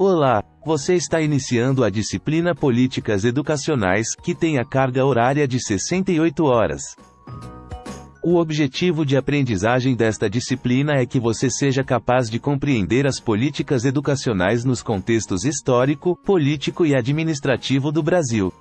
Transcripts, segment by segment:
Olá, você está iniciando a disciplina Políticas Educacionais, que tem a carga horária de 68 horas. O objetivo de aprendizagem desta disciplina é que você seja capaz de compreender as políticas educacionais nos contextos histórico, político e administrativo do Brasil.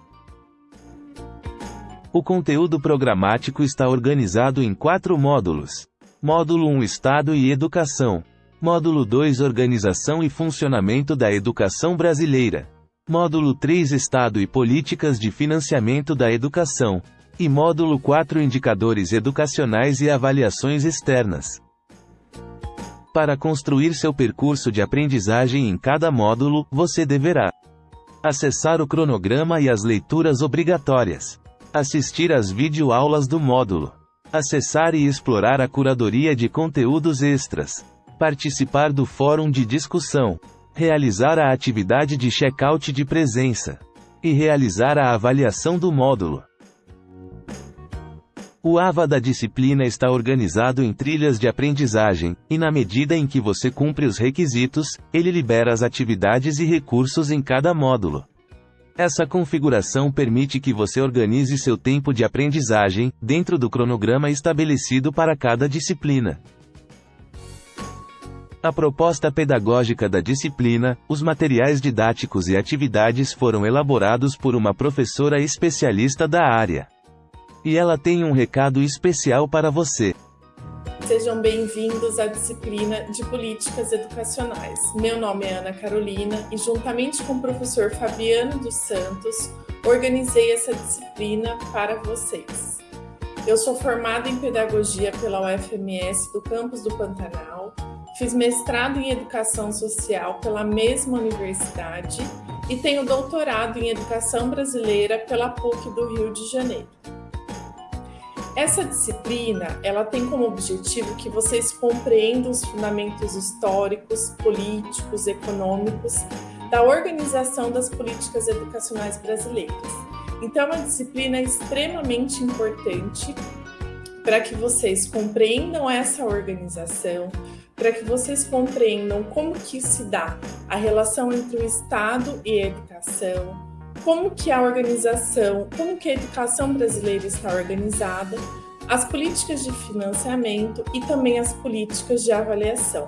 O conteúdo programático está organizado em quatro módulos. Módulo 1 Estado e Educação. Módulo 2 Organização e Funcionamento da Educação Brasileira. Módulo 3 Estado e Políticas de Financiamento da Educação. E módulo 4 Indicadores Educacionais e Avaliações Externas. Para construir seu percurso de aprendizagem em cada módulo, você deverá acessar o cronograma e as leituras obrigatórias, assistir às videoaulas do módulo, acessar e explorar a curadoria de conteúdos extras participar do fórum de discussão, realizar a atividade de check-out de presença e realizar a avaliação do módulo. O AVA da disciplina está organizado em trilhas de aprendizagem, e na medida em que você cumpre os requisitos, ele libera as atividades e recursos em cada módulo. Essa configuração permite que você organize seu tempo de aprendizagem, dentro do cronograma estabelecido para cada disciplina. A proposta pedagógica da disciplina, os materiais didáticos e atividades foram elaborados por uma professora especialista da área. E ela tem um recado especial para você. Sejam bem-vindos à disciplina de Políticas Educacionais. Meu nome é Ana Carolina e, juntamente com o professor Fabiano dos Santos, organizei essa disciplina para vocês. Eu sou formada em Pedagogia pela UFMS do campus do Pantanal Fiz mestrado em Educação Social pela mesma universidade e tenho doutorado em Educação Brasileira pela PUC do Rio de Janeiro. Essa disciplina, ela tem como objetivo que vocês compreendam os fundamentos históricos, políticos, econômicos da organização das políticas educacionais brasileiras. Então, é uma disciplina extremamente importante para que vocês compreendam essa organização, para que vocês compreendam como que se dá a relação entre o Estado e a educação, como que a organização, como que a educação brasileira está organizada, as políticas de financiamento e também as políticas de avaliação.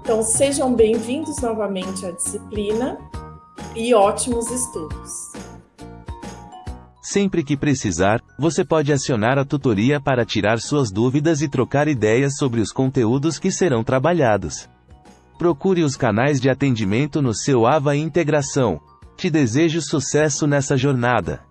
Então, sejam bem-vindos novamente à disciplina e ótimos estudos! Sempre que precisar, você pode acionar a tutoria para tirar suas dúvidas e trocar ideias sobre os conteúdos que serão trabalhados. Procure os canais de atendimento no seu AVA Integração. Te desejo sucesso nessa jornada.